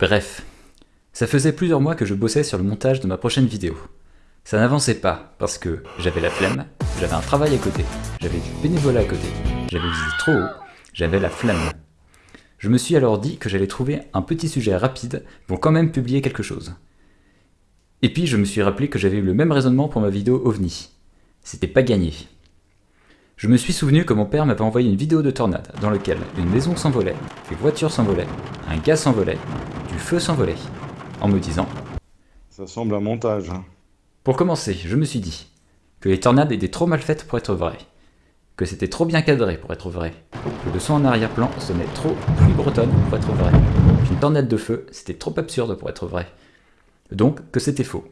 Bref, ça faisait plusieurs mois que je bossais sur le montage de ma prochaine vidéo. Ça n'avançait pas parce que j'avais la flemme, j'avais un travail à côté, j'avais du bénévolat à côté, j'avais visé trop haut, j'avais la flemme. Je me suis alors dit que j'allais trouver un petit sujet rapide pour quand même publier quelque chose. Et puis je me suis rappelé que j'avais eu le même raisonnement pour ma vidéo OVNI. C'était pas gagné. Je me suis souvenu que mon père m'avait envoyé une vidéo de tornade dans laquelle une maison s'envolait, des voitures s'envolaient, un gars s'envolait, feu s'envolait, en me disant Ça semble un montage. Hein. Pour commencer, je me suis dit que les tornades étaient trop mal faites pour être vraies, que c'était trop bien cadré pour être vrai, que le son en arrière-plan sonnait trop pluie bretonne pour être vrai, qu'une tornade de feu c'était trop absurde pour être vrai, donc que c'était faux.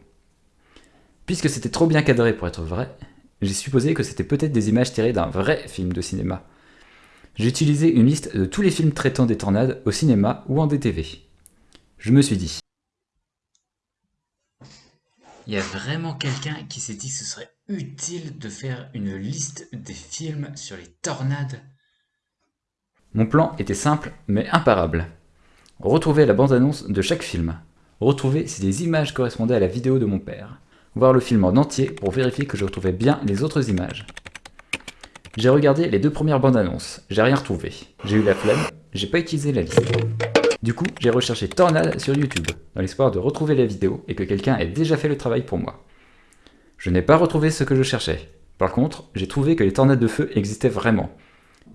Puisque c'était trop bien cadré pour être vrai, j'ai supposé que c'était peut-être des images tirées d'un vrai film de cinéma. J'ai utilisé une liste de tous les films traitant des tornades au cinéma ou en DTV. Je me suis dit, il y a vraiment quelqu'un qui s'est dit que ce serait utile de faire une liste des films sur les tornades Mon plan était simple mais imparable. Retrouver la bande-annonce de chaque film. Retrouver si les images correspondaient à la vidéo de mon père. Voir le film en entier pour vérifier que je retrouvais bien les autres images. J'ai regardé les deux premières bandes annonces, j'ai rien retrouvé. J'ai eu la flemme, j'ai pas utilisé la liste. Du coup, j'ai recherché Tornade sur YouTube, dans l'espoir de retrouver la vidéo et que quelqu'un ait déjà fait le travail pour moi. Je n'ai pas retrouvé ce que je cherchais. Par contre, j'ai trouvé que les tornades de feu existaient vraiment.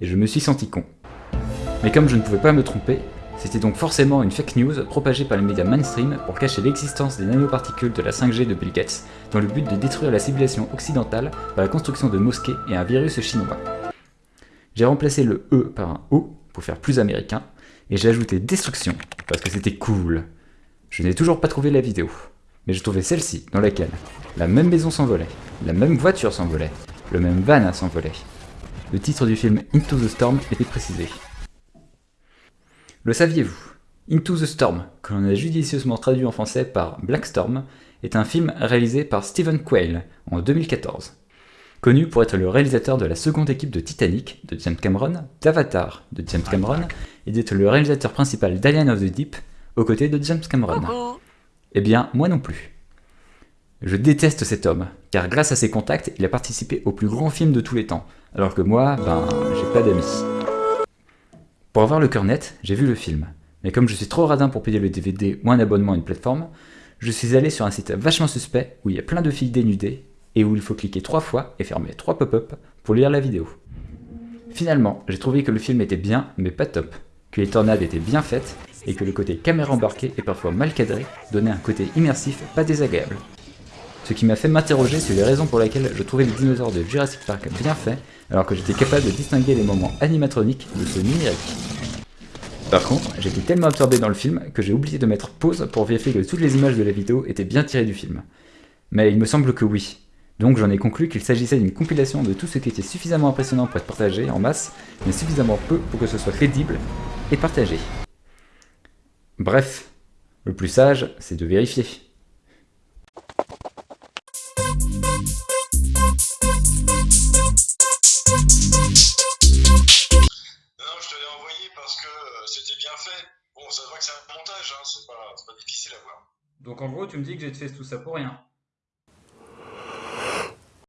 Et je me suis senti con. Mais comme je ne pouvais pas me tromper, c'était donc forcément une fake news propagée par les médias mainstream pour cacher l'existence des nanoparticules de la 5G de Bill Gates, dans le but de détruire la civilisation occidentale par la construction de mosquées et un virus chinois. J'ai remplacé le E par un O pour faire plus américain, et j'ai ajouté destruction, parce que c'était cool. Je n'ai toujours pas trouvé la vidéo, mais j'ai trouvé celle-ci, dans laquelle la même maison s'envolait, la même voiture s'envolait, le même van s'envolait. Le titre du film Into the Storm était précisé. Le saviez-vous? Into the Storm, que l'on a judicieusement traduit en français par Black Storm, est un film réalisé par Stephen Quayle en 2014. Connu pour être le réalisateur de la seconde équipe de Titanic de James Cameron, d'Avatar de James Cameron et d'être le réalisateur principal d'Alien of the Deep aux côtés de James Cameron. Eh bien, moi non plus. Je déteste cet homme, car grâce à ses contacts, il a participé au plus grand film de tous les temps, alors que moi, ben, j'ai pas d'amis. Pour avoir le cœur net, j'ai vu le film, mais comme je suis trop radin pour payer le DVD ou un abonnement à une plateforme, je suis allé sur un site vachement suspect où il y a plein de filles dénudées et où il faut cliquer trois fois et fermer trois pop-up pour lire la vidéo. Finalement, j'ai trouvé que le film était bien, mais pas top que les tornades étaient bien faites et que le côté caméra embarquée et parfois mal cadré donnait un côté immersif pas désagréable. Ce qui m'a fait m'interroger sur les raisons pour lesquelles je trouvais les dinosaures de Jurassic Park bien faits alors que j'étais capable de distinguer les moments animatroniques de ceux numériques. Par contre, j'étais tellement absorbé dans le film que j'ai oublié de mettre pause pour vérifier que toutes les images de la vidéo étaient bien tirées du film. Mais il me semble que oui, donc j'en ai conclu qu'il s'agissait d'une compilation de tout ce qui était suffisamment impressionnant pour être partagé en masse, mais suffisamment peu pour que ce soit crédible et partagé. Bref, le plus sage, c'est de vérifier. Non, je te l'ai envoyé parce que euh, c'était bien fait. Bon, ça se voit que c'est un montage, hein, c'est pas, pas difficile à voir. Donc en gros, tu me dis que j'ai fait tout ça pour rien